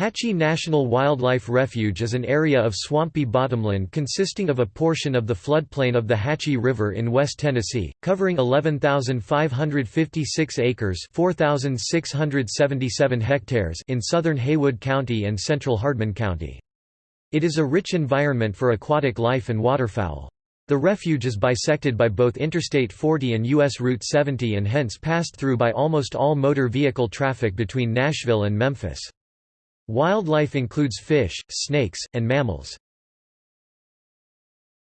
Hatchie National Wildlife Refuge is an area of swampy bottomland consisting of a portion of the floodplain of the Hatchie River in West Tennessee, covering 11,556 acres 4,677 hectares in southern Haywood County and central Hardeman County. It is a rich environment for aquatic life and waterfowl. The refuge is bisected by both Interstate 40 and U.S. Route 70 and hence passed through by almost all motor vehicle traffic between Nashville and Memphis. Wildlife includes fish, snakes, and mammals.